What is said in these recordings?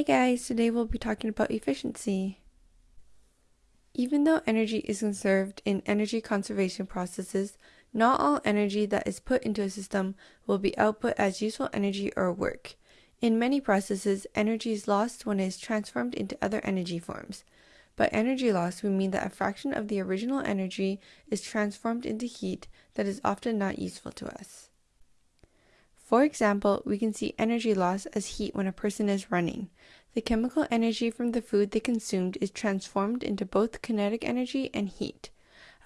Hi guys, today we'll be talking about efficiency. Even though energy is conserved in energy conservation processes, not all energy that is put into a system will be output as useful energy or work. In many processes, energy is lost when it is transformed into other energy forms. By energy loss, we mean that a fraction of the original energy is transformed into heat that is often not useful to us. For example, we can see energy loss as heat when a person is running. The chemical energy from the food they consumed is transformed into both kinetic energy and heat.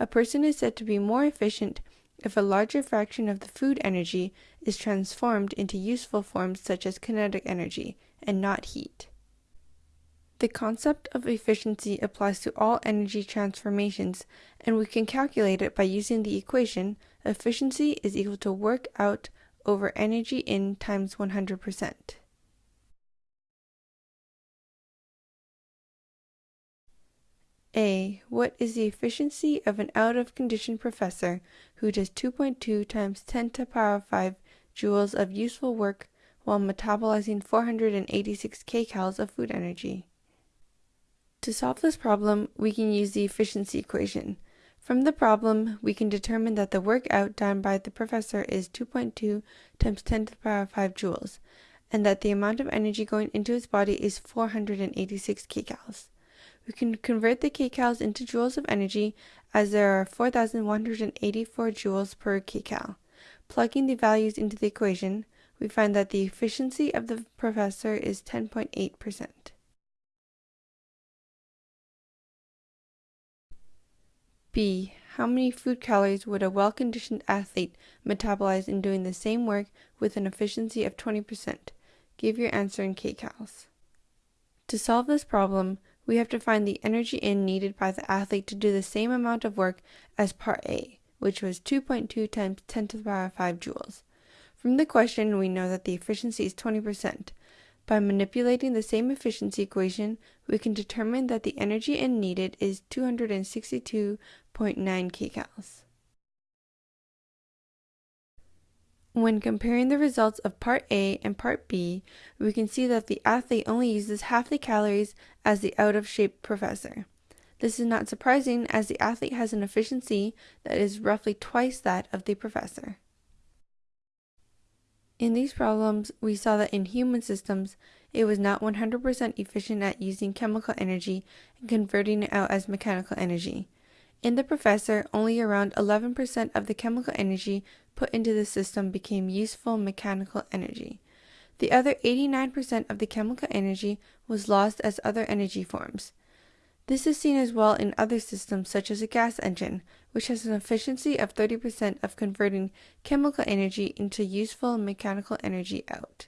A person is said to be more efficient if a larger fraction of the food energy is transformed into useful forms such as kinetic energy and not heat. The concept of efficiency applies to all energy transformations, and we can calculate it by using the equation efficiency is equal to work out over energy in times 100%. A. What is the efficiency of an out-of-condition professor who does 2.2 times 10 to the power 5 joules of useful work while metabolizing 486 kcals of food energy? To solve this problem, we can use the efficiency equation. From the problem, we can determine that the work out done by the professor is 2.2 times 10 to the power of 5 joules, and that the amount of energy going into his body is 486 kcals. We can convert the kcals into joules of energy as there are 4,184 joules per kcal. Plugging the values into the equation, we find that the efficiency of the professor is 10.8%. B. How many food calories would a well-conditioned athlete metabolize in doing the same work with an efficiency of 20%? Give your answer in kcals. To solve this problem, we have to find the energy in needed by the athlete to do the same amount of work as part A, which was 2.2 times 10 to the power 5 joules. From the question, we know that the efficiency is 20%, by manipulating the same efficiency equation, we can determine that the energy in needed is 262.9 kcals. When comparing the results of Part A and Part B, we can see that the athlete only uses half the calories as the out-of-shape professor. This is not surprising as the athlete has an efficiency that is roughly twice that of the professor. In these problems, we saw that in human systems, it was not 100% efficient at using chemical energy and converting it out as mechanical energy. In the professor, only around 11% of the chemical energy put into the system became useful mechanical energy. The other 89% of the chemical energy was lost as other energy forms. This is seen as well in other systems such as a gas engine, which has an efficiency of 30% of converting chemical energy into useful mechanical energy out.